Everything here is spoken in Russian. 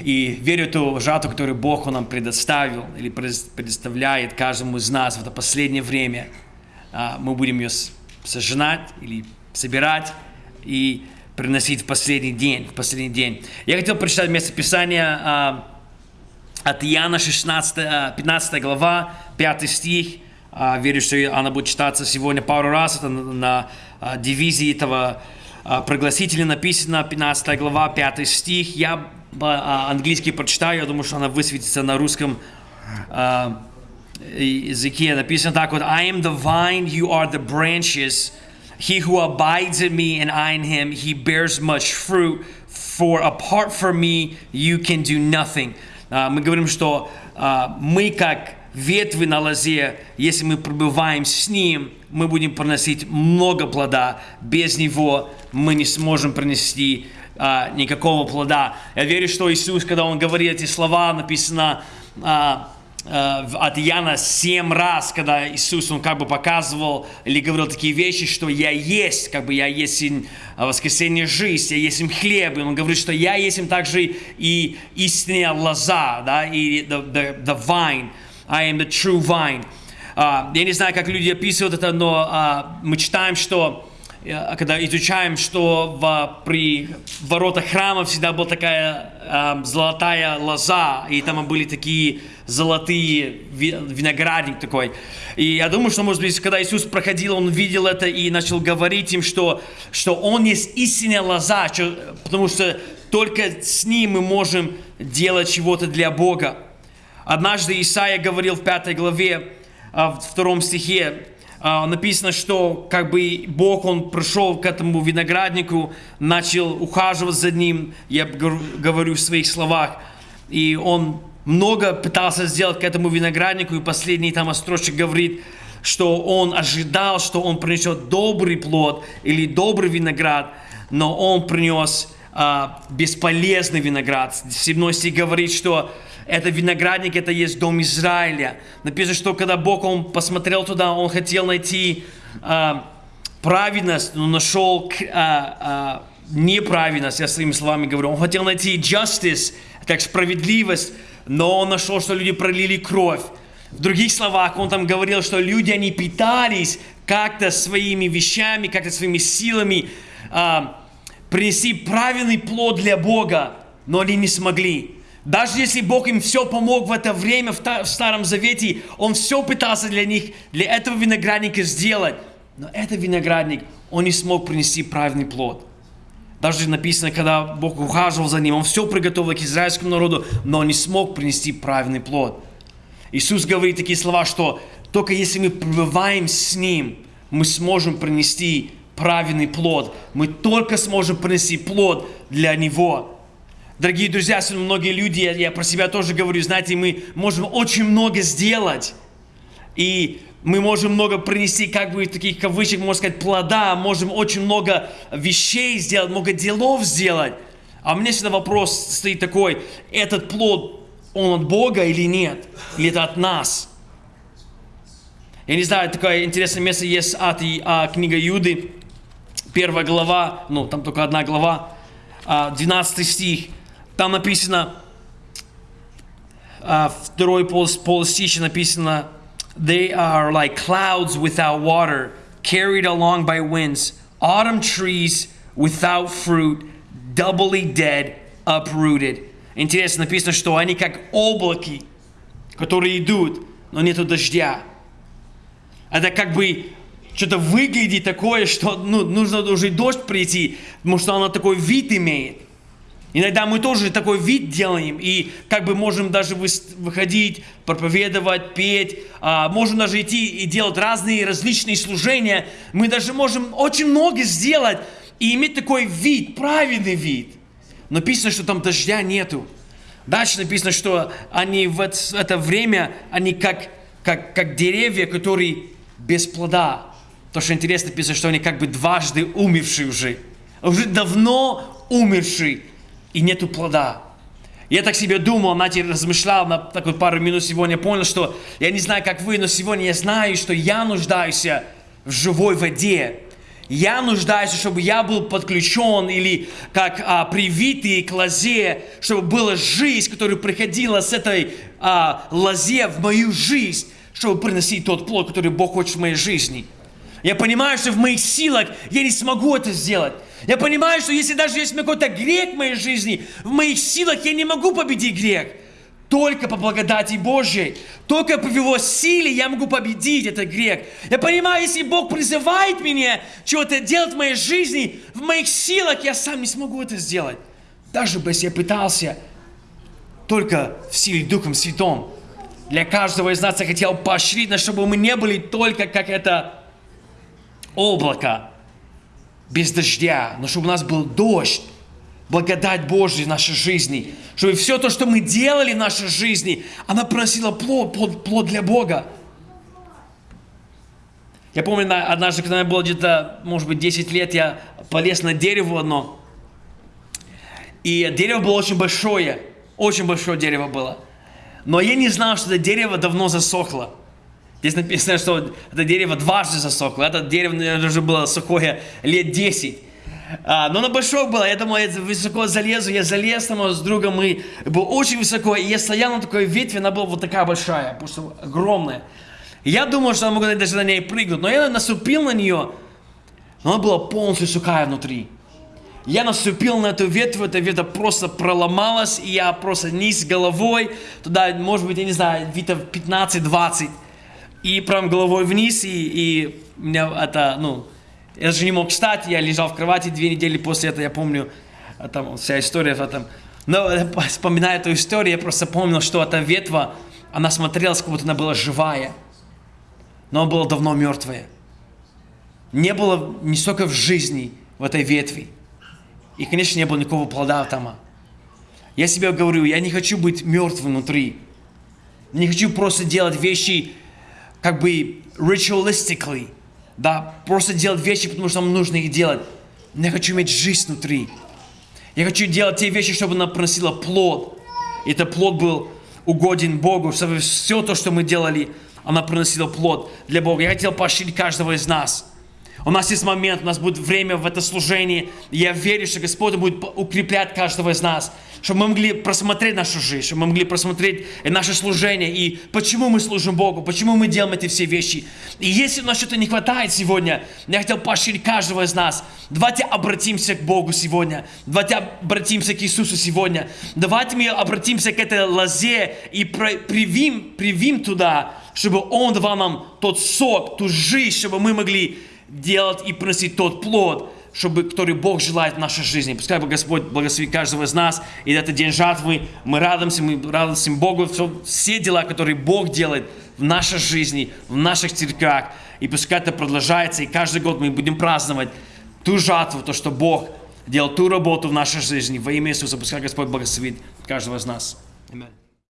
И верю в ту жатву, которую Бог нам предоставил или предоставляет каждому из нас в это последнее время. А, мы будем ее сожинать или собирать и приносить в последний день. В последний день. Я хотел прочитать место Писания а, от Иоанна 16, 15 глава, 5 стих. А, верю, что она будет читаться сегодня пару раз. Это на, а, дивизии этого а, прогласителя написано, 15 глава, 5 стих. Я английский прочитаю, я думаю, что она высветится на русском языке. Написано так вот, I am the vine, you are the branches. He who abides in me and I in him, he bears much fruit. For apart from me, you can do nothing. Мы говорим, что мы как ветви на лозе, если мы пребываем с Ним, мы будем приносить много плода. Без Него мы не сможем принести а, никакого плода. Я верю, что Иисус, когда Он говорит эти слова, написано а, а, от Иоанна семь раз, когда Иисус, Он как бы показывал или говорил такие вещи, что «Я есть», как бы «Я есть воскресенье жизнь, я есть им хлеб», и Он говорит, что «Я есть им также и истинная лоза», да, и the, the, the vine. I am the true vine. Uh, я не знаю, как люди описывают это, но uh, мы читаем, что когда изучаем, что в, при воротах храма всегда была такая uh, золотая лоза, и там были такие золотые виноградник такой. И я думаю, что, может быть, когда Иисус проходил, Он видел это и начал говорить им, что, что Он есть истинная лоза, что, потому что только с Ним мы можем делать чего-то для Бога. Однажды Исаия говорил в пятой главе, а, в втором стихе, а, написано, что как бы Бог, Он пришел к этому винограднику, начал ухаживать за ним, я говорю в своих словах, и Он много пытался сделать к этому винограднику, и последний там строчек говорит, что он ожидал, что он принесет добрый плод или добрый виноград, но он принес а, бесполезный виноград. 7 стих говорит, что это виноградник, это есть дом Израиля. Написано, что когда Бог, Он посмотрел туда, Он хотел найти а, праведность, но нашел а, а, неправедность, я своими словами говорю. Он хотел найти justice, как справедливость, но он нашел, что люди пролили кровь. В других словах, он там говорил, что люди, они питались как-то своими вещами, как-то своими силами, а, принести правильный плод для Бога, но они не смогли. Даже если Бог им все помог в это время в Старом Завете, Он все пытался для них, для этого виноградника сделать. Но этот виноградник, он не смог принести правильный плод. Даже написано, когда Бог ухаживал за ним, Он все приготовил к израильскому народу, но он не смог принести правильный плод. Иисус говорит такие слова, что только если мы пребываем с Ним, мы сможем принести правильный плод. Мы только сможем принести плод для Него. Дорогие друзья, многие люди, я, я про себя тоже говорю, знаете, мы можем очень много сделать. И мы можем много принести, как бы таких кавычек, можно сказать, плода, можем очень много вещей сделать, много делов сделать. А у меня всегда вопрос стоит такой, этот плод, он от Бога или нет? Или это от нас? Я не знаю, такое интересное место есть от и, а, книга Юды, первая глава, ну, там только одна глава, 12 а, стих. Там написано, а, второй пол, полстище написано, They are like clouds without water, carried along by winds, autumn trees without fruit, doubly dead, uprooted. Интересно, написано, что они как облаки, которые идут, но нету дождя. Это как бы что-то выглядит такое, что ну, нужно уже дождь прийти, потому что оно такой вид имеет. Иногда мы тоже такой вид делаем, и как бы можем даже выходить, проповедовать, петь, а, можем даже идти и делать разные различные служения. Мы даже можем очень много сделать и иметь такой вид, правильный вид. Но написано, что там дождя нету. Дальше написано, что они в это время, они как, как, как деревья, которые без плода. То, что интересно, написано, что они как бы дважды умершие уже. Уже давно умершие и нету плода. Я так себе думал, знаете, размышлял на такой пару минут сегодня, понял, что я не знаю, как вы, но сегодня я знаю, что я нуждаюсь в живой воде. Я нуждаюсь, чтобы я был подключен или как а, привитый к лозе, чтобы была жизнь, которая приходила с этой а, лозе в мою жизнь, чтобы приносить тот плод, который Бог хочет в моей жизни. Я понимаю, что в моих силах я не смогу это сделать. Я понимаю, что если даже есть какой-то грех в моей жизни, в моих силах я не могу победить грех. Только по благодати Божьей, только по Его силе я могу победить этот грех. Я понимаю, если Бог призывает меня чего-то делать в моей жизни, в моих силах я сам не смогу это сделать. Даже бы я пытался, только в силе Духом Святом. Для каждого из нас я хотел поощрить, чтобы мы не были только как это облако без дождя, но чтобы у нас был дождь, благодать Божья в нашей жизни, чтобы все то, что мы делали в нашей жизни, она приносила плод, плод, плод для Бога. Я помню, однажды, когда мне было где-то, может быть, 10 лет, я полез на дерево одно. И дерево было очень большое, очень большое дерево было. Но я не знал, что это дерево давно засохло. Здесь написано, что это дерево дважды засохло. Это дерево, наверное, уже было сухое лет 10. А, но оно большое было, я думал, я высоко залезу, я залез там с другом, и был очень высоко, и я стоял на такой ветви, она была вот такая большая, просто огромная. Я думал, что я могу даже на ней прыгнуть, но я наступил на нее, но она была полностью сухая внутри. Я наступил на эту ветвь, эта ветвь просто проломалась, и я просто низ головой, туда, может быть, я не знаю, витов 15-20, и прям головой вниз, и, и меня это, ну, я же не мог встать, я лежал в кровати две недели после этого, я помню, а там вся история в этом. Но вспоминая эту историю, я просто помнил, что эта ветва, она смотрелась, как будто она была живая, но она была давно мертвая. Не было ни столько в жизни в этой ветви. И, конечно, не было никакого плода там. Я себе говорю, я не хочу быть мертвым внутри. Не хочу просто делать вещи как бы ritualistically, да, просто делать вещи, потому что нам нужно их делать. Но я хочу иметь жизнь внутри. Я хочу делать те вещи, чтобы она приносила плод. И этот плод был угоден Богу, чтобы все то, что мы делали, она приносила плод для Бога. Я хотел поощрить каждого из нас – у нас есть момент, у нас будет время в это служение. И я верю, что Господь будет укреплять каждого из нас, чтобы мы могли просмотреть нашу жизнь, чтобы мы могли просмотреть наше служение и почему мы служим Богу, почему мы делаем эти все вещи. И если у нас что-то не хватает сегодня, я хотел поощрить каждого из нас. Давайте обратимся к Богу сегодня. Давайте обратимся к Иисусу сегодня. Давайте мы обратимся к этой лозе и привим, привим туда, чтобы Он давал нам тот сок, ту жизнь, чтобы мы могли делать и приносить тот плод, чтобы, который Бог желает в нашей жизни. Пускай бы Господь благословит каждого из нас. И это день жатвы. Мы радуемся, мы радуемся Богу. Все, все дела, которые Бог делает в нашей жизни, в наших церквях. И пускай это продолжается. И каждый год мы будем праздновать ту жатву, то, что Бог делал ту работу в нашей жизни. Во имя Иисуса. Пускай Господь благословит каждого из нас. Аминь.